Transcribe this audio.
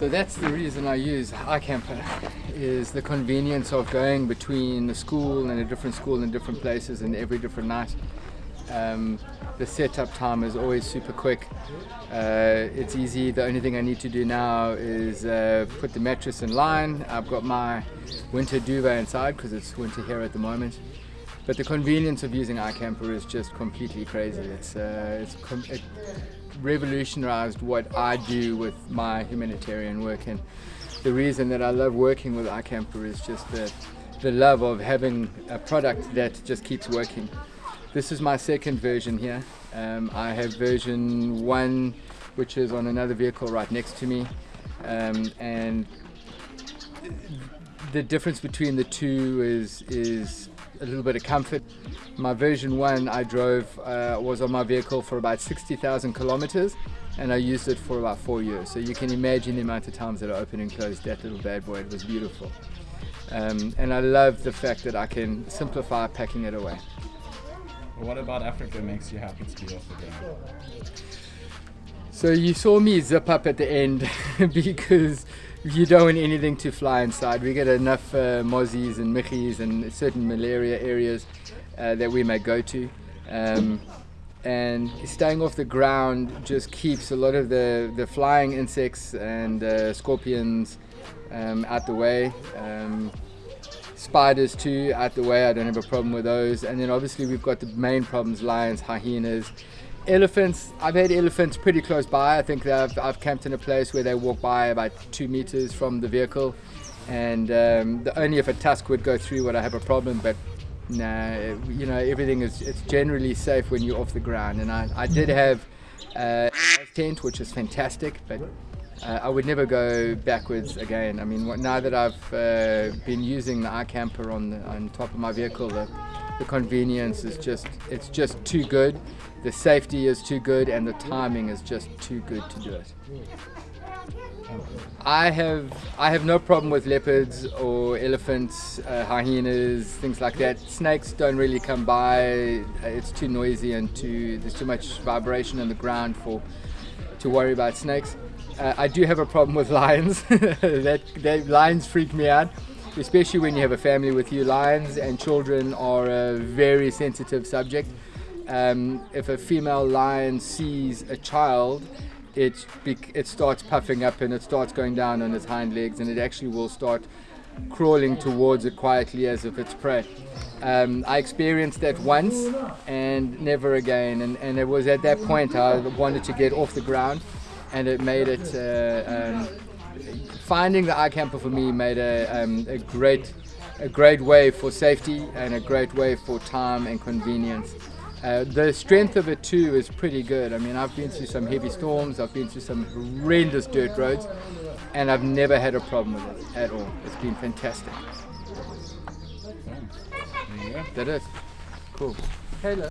So that's the reason I use iCamper, is the convenience of going between the school and a different school in different places and every different night. Um, the setup time is always super quick. Uh, it's easy. The only thing I need to do now is uh, put the mattress in line. I've got my winter duvet inside because it's winter here at the moment. But the convenience of using iCamper is just completely crazy. It's, uh, it's it revolutionized what I do with my humanitarian work. And the reason that I love working with iCamper is just the, the love of having a product that just keeps working. This is my second version here. Um, I have version one, which is on another vehicle right next to me. Um, and the difference between the two is, is a little bit of comfort. My version 1 I drove uh, was on my vehicle for about 60,000 kilometers and I used it for about four years. So you can imagine the amount of times that I opened and closed that little bad boy. It was beautiful. Um, and I love the fact that I can simplify packing it away. What about Africa makes you happy to be off again? So you saw me zip up at the end because you don't want anything to fly inside. We get enough uh, mozzies and michis and certain malaria areas uh, that we may go to. Um, and staying off the ground just keeps a lot of the, the flying insects and uh, scorpions um, out the way. Um, spiders too out the way, I don't have a problem with those. And then obviously we've got the main problems, lions, hyenas, Elephants, I've had elephants pretty close by. I think I've, I've camped in a place where they walk by about two meters from the vehicle. And um, the, only if a tusk would go through would I have a problem, but nah, you know, everything is it's generally safe when you're off the ground. And I, I did have uh, a tent, which is fantastic, but uh, I would never go backwards again. I mean, now that I've uh, been using the iCamper on, the, on top of my vehicle, the, the convenience is just, it's just too good. The safety is too good and the timing is just too good to do it. I have I have no problem with leopards or elephants, uh, hyenas, things like that. Snakes don't really come by. It's too noisy and too there's too much vibration on the ground for to worry about snakes. Uh, I do have a problem with lions. that, that lions freak me out especially when you have a family with you. Lions and children are a very sensitive subject. Um, if a female lion sees a child, it, it starts puffing up and it starts going down on its hind legs and it actually will start crawling towards it quietly as if it's prey. Um, I experienced that once and never again and, and it was at that point I wanted to get off the ground and it made it uh, um, finding the iCamper for me made a, um, a great a great way for safety and a great way for time and convenience. Uh, the strength of it too is pretty good. I mean, I've been through some heavy storms, I've been through some horrendous dirt roads, and I've never had a problem with it at all. It's been fantastic. That is. Cool. Hello.